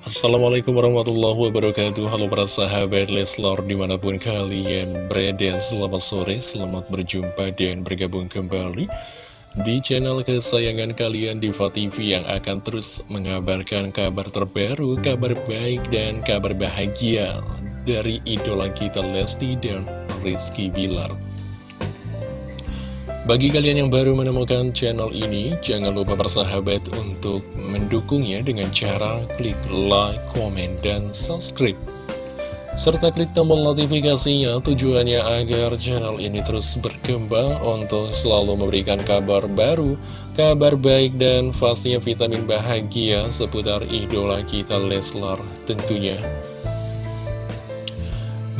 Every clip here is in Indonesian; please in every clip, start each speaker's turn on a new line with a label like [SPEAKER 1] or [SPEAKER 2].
[SPEAKER 1] Assalamualaikum warahmatullahi wabarakatuh. Halo para sahabat Leslor di mana pun kalian berada Selamat sore, selamat berjumpa dan bergabung kembali Di channel kesayangan kalian Diva TV yang akan terus mengabarkan kabar terbaru Kabar baik dan kabar bahagia Dari idola kita Lesti dan Rizky Bilar bagi kalian yang baru menemukan channel ini, jangan lupa bersahabat untuk mendukungnya dengan cara klik like, komen, dan subscribe. Serta klik tombol notifikasinya tujuannya agar channel ini terus berkembang untuk selalu memberikan kabar baru, kabar baik, dan pastinya vitamin bahagia seputar idola kita Leslar tentunya.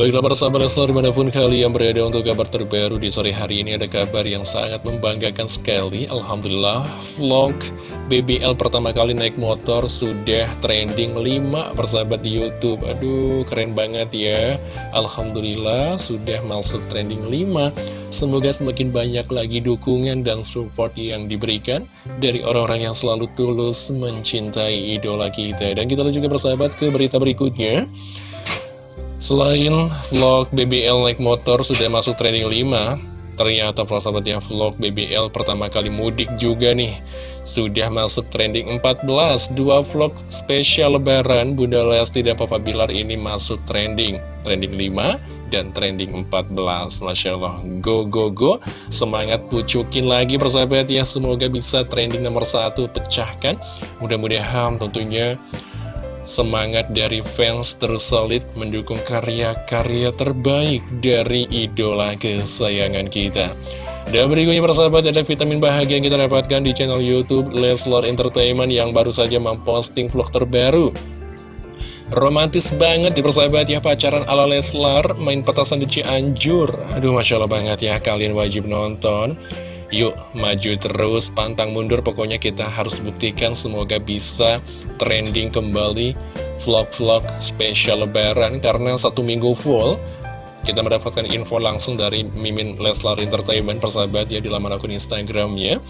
[SPEAKER 1] Baiklah para sahabat Leslar di mana pun kalian berada untuk kabar terbaru di sore hari ini ada kabar yang sangat membanggakan sekali. Alhamdulillah vlog BBL pertama kali naik motor sudah trending 5 persahabat di Youtube. Aduh keren banget ya. Alhamdulillah sudah masuk trending 5 Semoga semakin banyak lagi dukungan dan support yang diberikan Dari orang-orang yang selalu tulus mencintai idola kita. Dan kita juga bersahabat ke berita berikutnya Selain vlog BBL naik motor sudah masuk trending 5 Ternyata persahabatnya vlog BBL pertama kali mudik juga nih. Sudah masuk trending 14 Dua vlog spesial lebaran Bunda Lesti dan Papa Bilar ini masuk trending. Trending 5 dan trending 14 Masya Allah. Go go go. Semangat pucukin lagi persahabat ya. Semoga bisa trending nomor satu pecahkan. Mudah-mudahan tentunya Semangat dari fans terus solid mendukung karya-karya terbaik dari idola kesayangan kita. Dan berikutnya persahabat ada vitamin bahagia yang kita dapatkan di channel Youtube Leslar Entertainment yang baru saja memposting vlog terbaru. Romantis banget di persahabat ya pacaran ala Leslar main petasan di Cianjur. Aduh Masya Allah banget ya kalian wajib nonton. Yuk maju terus pantang mundur. Pokoknya kita harus buktikan semoga bisa trending kembali vlog-vlog spesial lebaran. Karena satu minggu full kita mendapatkan info langsung dari Mimin Leslar Entertainment persahabat ya di laman akun Instagramnya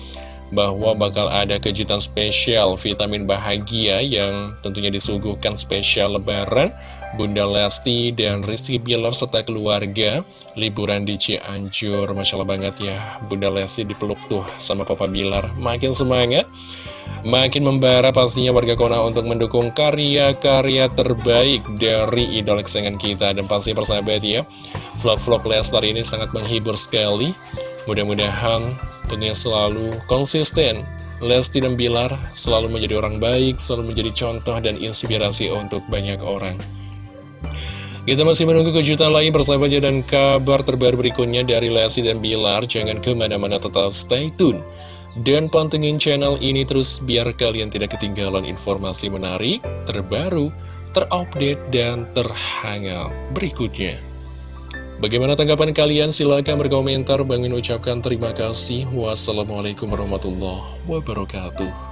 [SPEAKER 1] bahwa bakal ada kejutan spesial vitamin bahagia yang tentunya disuguhkan spesial lebaran Bunda Lesti dan Rizky Bilar serta keluarga liburan di Cianjur. Masya Allah banget ya Bunda Lesti dipeluk tuh sama Papa Bilar. Makin semangat makin membara pastinya warga Kona untuk mendukung karya-karya terbaik dari idol kesayangan kita. Dan pasti persahabat ya vlog-vlog Leslar ini sangat menghibur sekali. Mudah-mudahan tentunya selalu konsisten. Lesti dan Bilar selalu menjadi orang baik, selalu menjadi contoh dan inspirasi untuk banyak orang. Kita masih menunggu kejutan lain bersahabat dan kabar terbaru berikutnya dari Lesti dan Bilar. Jangan ke mana-mana tetap stay tune. Dan pantengin channel ini terus biar kalian tidak ketinggalan informasi menarik, terbaru, terupdate, dan terhangat berikutnya. Bagaimana tanggapan kalian? Silahkan berkomentar. Bangin ucapkan terima kasih. Wassalamualaikum warahmatullahi wabarakatuh.